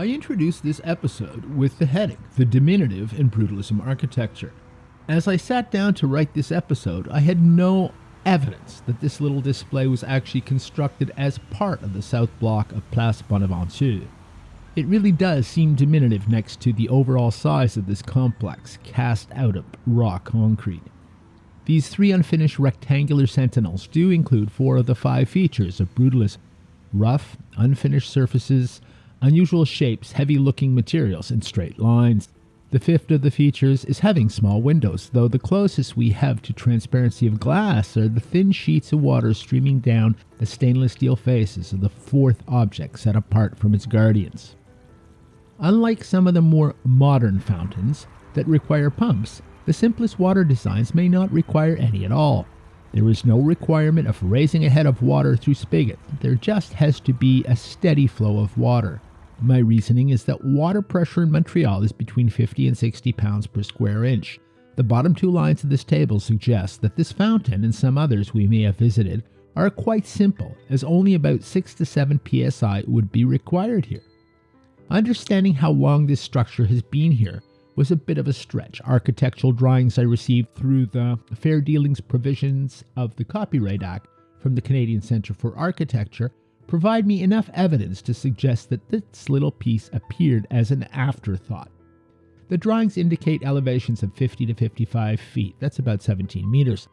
I introduced this episode with the heading The Diminutive in Brutalism Architecture. As I sat down to write this episode, I had no evidence that this little display was actually constructed as part of the south block of Place Bonaventure. It really does seem diminutive next to the overall size of this complex, cast out of raw concrete. These three unfinished rectangular sentinels do include four of the five features of brutalism rough, unfinished surfaces, unusual shapes, heavy looking materials, and straight lines. The fifth of the features is having small windows, though the closest we have to transparency of glass are the thin sheets of water streaming down the stainless steel faces of the fourth object set apart from its guardians. Unlike some of the more modern fountains that require pumps, the simplest water designs may not require any at all. There is no requirement of raising a head of water through spigot. There just has to be a steady flow of water. My reasoning is that water pressure in Montreal is between 50 and 60 pounds per square inch. The bottom two lines of this table suggest that this fountain and some others we may have visited are quite simple, as only about 6 to 7 psi would be required here. Understanding how long this structure has been here was a bit of a stretch. Architectural drawings I received through the fair dealings provisions of the Copyright Act from the Canadian Centre for Architecture provide me enough evidence to suggest that this little piece appeared as an afterthought. The drawings indicate elevations of 50 to 55 feet, that's about 17 meters.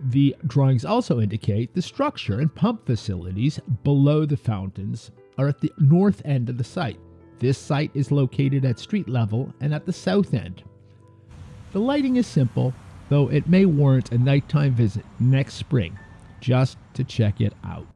The drawings also indicate the structure and pump facilities below the fountains are at the north end of the site. This site is located at street level and at the south end. The lighting is simple, though it may warrant a nighttime visit next spring just to check it out.